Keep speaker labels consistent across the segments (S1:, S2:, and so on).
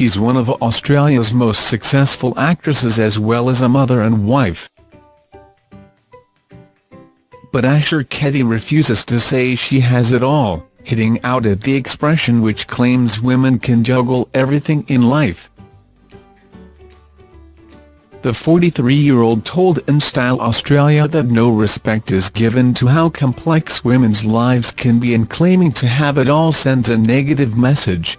S1: she's one of Australia's most successful actresses as well as a mother and wife. But Asher Keddie refuses to say she has it all, hitting out at the expression which claims women can juggle everything in life. The 43-year-old told InStyle Australia that no respect is given to how complex women's lives can be and claiming to have it all sends a negative message.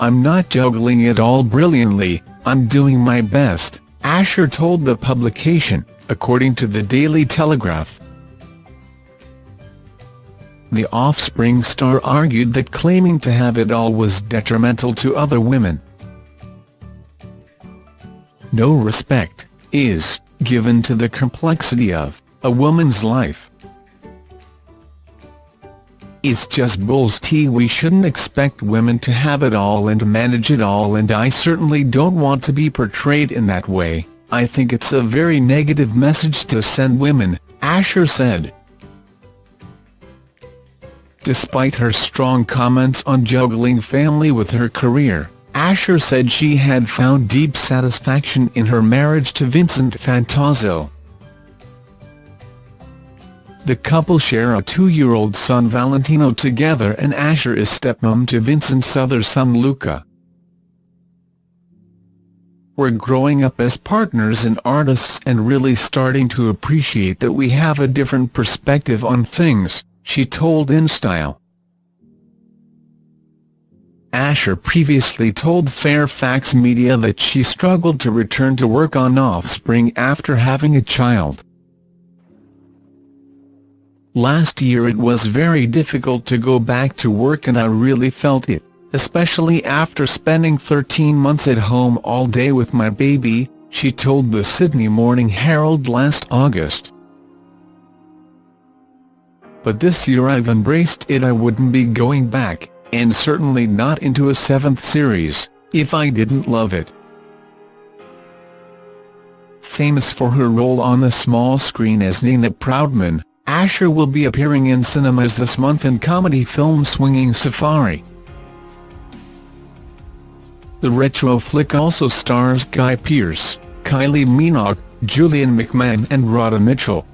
S1: I'm not juggling it all brilliantly, I'm doing my best, Asher told the publication, according to the Daily Telegraph. The Offspring star argued that claiming to have it all was detrimental to other women no respect, is, given to the complexity of, a woman's life. It's just bull's tea we shouldn't expect women to have it all and manage it all and I certainly don't want to be portrayed in that way, I think it's a very negative message to send women, Asher said. Despite her strong comments on juggling family with her career, Asher said she had found deep satisfaction in her marriage to Vincent Fantauzzo. The couple share a two-year-old son Valentino together and Asher is stepmom to Vincent's other son Luca. We're growing up as partners and artists and really starting to appreciate that we have a different perspective on things, she told InStyle. Asher previously told Fairfax Media that she struggled to return to work on Offspring after having a child. Last year it was very difficult to go back to work and I really felt it, especially after spending 13 months at home all day with my baby, she told the Sydney Morning Herald last August. But this year I've embraced it I wouldn't be going back, and certainly not into a seventh series, if I didn't love it. Famous for her role on the small screen as Nina Proudman, Asher will be appearing in cinemas this month in comedy film Swinging Safari. The retro flick also stars Guy Pearce, Kylie Minogue, Julian McMahon and Radha Mitchell.